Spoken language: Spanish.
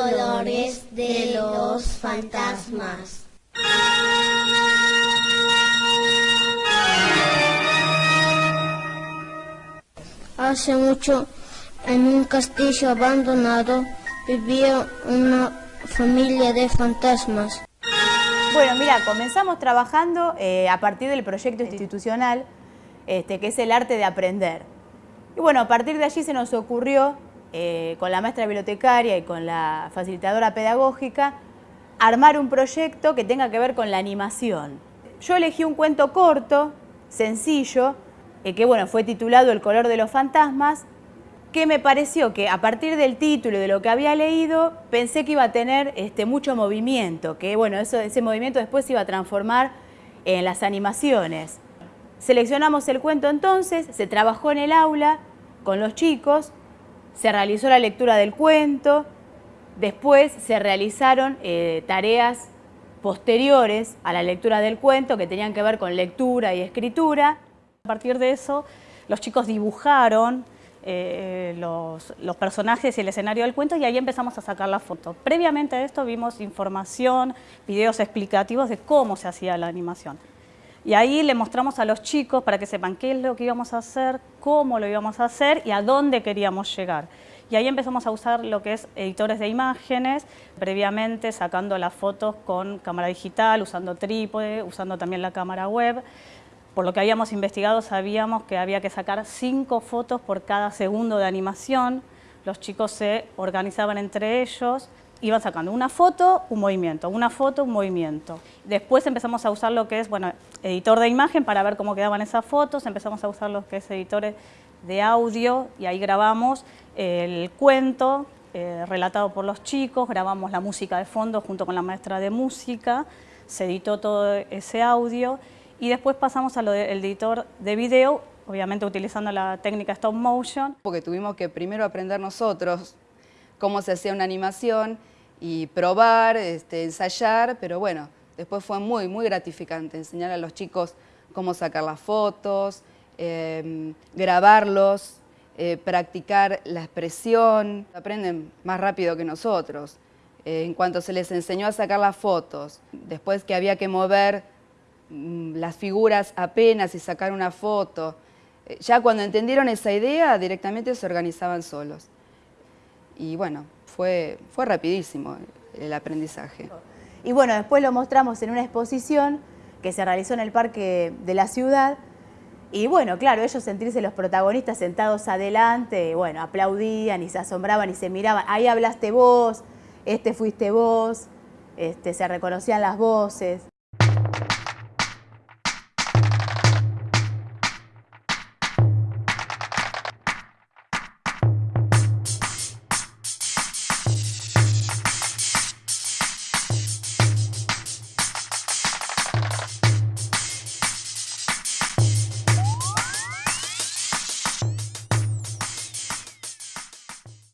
colores de los fantasmas. Hace mucho, en un castillo abandonado, vivía una familia de fantasmas. Bueno, mira, comenzamos trabajando eh, a partir del proyecto institucional, este, que es el arte de aprender. Y bueno, a partir de allí se nos ocurrió, eh, con la maestra bibliotecaria y con la facilitadora pedagógica, armar un proyecto que tenga que ver con la animación. Yo elegí un cuento corto, sencillo, eh, que bueno, fue titulado El color de los fantasmas, que me pareció que a partir del título y de lo que había leído, pensé que iba a tener este, mucho movimiento, que bueno, eso, ese movimiento después se iba a transformar en las animaciones. Seleccionamos el cuento entonces, se trabajó en el aula con los chicos, se realizó la lectura del cuento, después se realizaron eh, tareas posteriores a la lectura del cuento que tenían que ver con lectura y escritura. A partir de eso, los chicos dibujaron eh, los, personajes y el escenario del cuento y ahí empezamos a sacar la foto. Previamente a esto vimos información, videos explicativos de cómo se hacía la animación. Y ahí le mostramos a los chicos para que sepan qué es lo que íbamos a hacer, cómo lo íbamos a hacer y a dónde queríamos llegar. Y ahí empezamos a usar lo que es editores de imágenes, previamente sacando las fotos con cámara digital, usando trípode, usando también la cámara web. Por lo que habíamos investigado sabíamos que había que sacar cinco fotos por cada segundo de animación. Los chicos se organizaban entre ellos, iban sacando una foto, un movimiento, una foto, un movimiento. Después empezamos a usar lo que es, bueno, editor de imagen para ver cómo quedaban esas fotos, empezamos a usar lo que es editores de audio y ahí grabamos el cuento eh, relatado por los chicos, grabamos la música de fondo junto con la maestra de música, se editó todo ese audio y después pasamos al editor de video, obviamente utilizando la técnica stop motion. Porque tuvimos que primero aprender nosotros cómo se hacía una animación y probar, este, ensayar, pero bueno, después fue muy, muy gratificante enseñar a los chicos cómo sacar las fotos, em, grabarlos, eh, practicar la expresión. Aprenden más rápido que nosotros. Eh, en cuanto se les enseñó a sacar las fotos, después que había que mover Mm, las figuras apenas y sacar una foto. Eh, ya cuando entendieron esa idea, directamente se organizaban solos. Y bueno, fue, fue rapidísimo el aprendizaje. Y bueno, después lo mostramos en una exposición que se realizó en el parque de la ciudad. Y bueno, claro, ellos sentirse los protagonistas sentados adelante, bueno, aplaudían y se asombraban y se miraban. Ahí hablaste vos, este fuiste vos, este, se reconocían las voces.